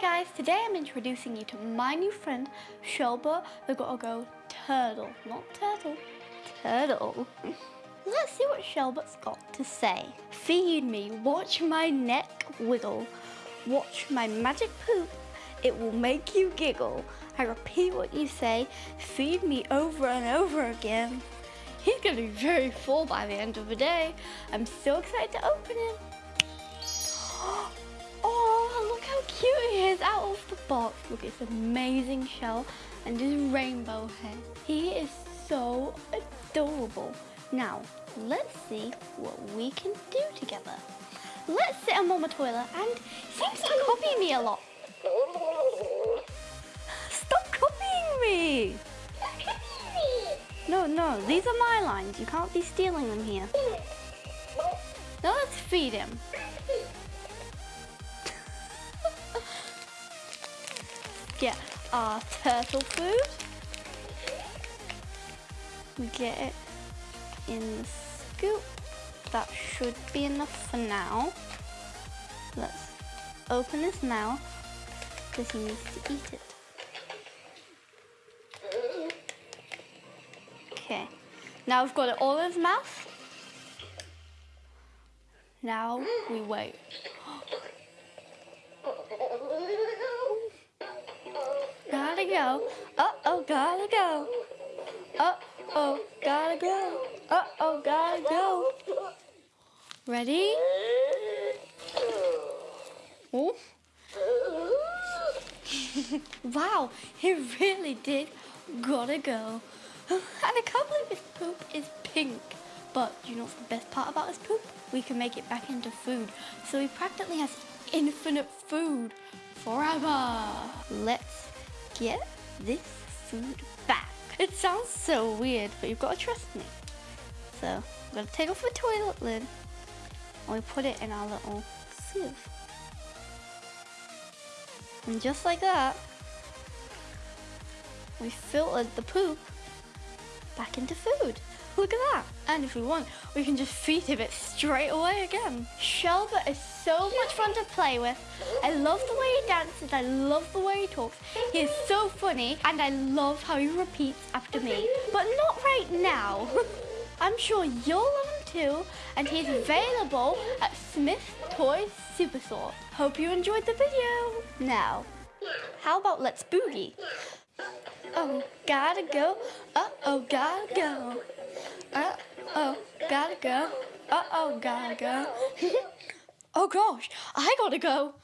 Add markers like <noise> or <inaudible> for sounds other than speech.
guys, today I'm introducing you to my new friend, Shelba the Go Turtle. Not turtle, turtle. <laughs> Let's see what Shelba's got to say. Feed me, watch my neck wiggle, watch my magic poop, it will make you giggle. I repeat what you say, feed me over and over again. He's gonna be very full by the end of the day. I'm so excited to open him. Is out of the box. Look, it's amazing shell and his rainbow hair. He is so adorable. Now, let's see what we can do together. Let's sit on my toilet and seems to copy me a lot. Stop copying me! No, no, these are my lines. You can't be stealing them here. Now let's feed him. Get our turtle food. We get it in the scoop. That should be enough for now. Let's open his mouth because he needs to eat it. Okay, now we've got it all in his mouth. Now we wait. Go. Uh-oh, gotta go. Uh-oh, gotta go. Uh-oh, gotta go. Ready? Oh. <laughs> wow, he really did gotta go. <laughs> And I can't believe his poop is pink. But you know what's the best part about his poop? We can make it back into food. So he practically has infinite food forever. Let's get this food back. It sounds so weird, but you've got to trust me. So I'm gonna take off the toilet lid and we put it in our little sieve. And just like that, we filtered the poop back into food. Look at that. And if we want, we can just feed him it straight away again. Shelba is so much fun to play with. I love the way he dances. I love the way he talks. He is so funny. And I love how he repeats after me. But not right now. <laughs> I'm sure you'll love him too. And he's available at Smyths Toys Superstore. Hope you enjoyed the video. Now, how about let's boogie? Oh, gotta go. Uh-oh, gotta go. Uh-oh, gotta go. Uh-oh, gotta go. <laughs> oh gosh, I gotta go.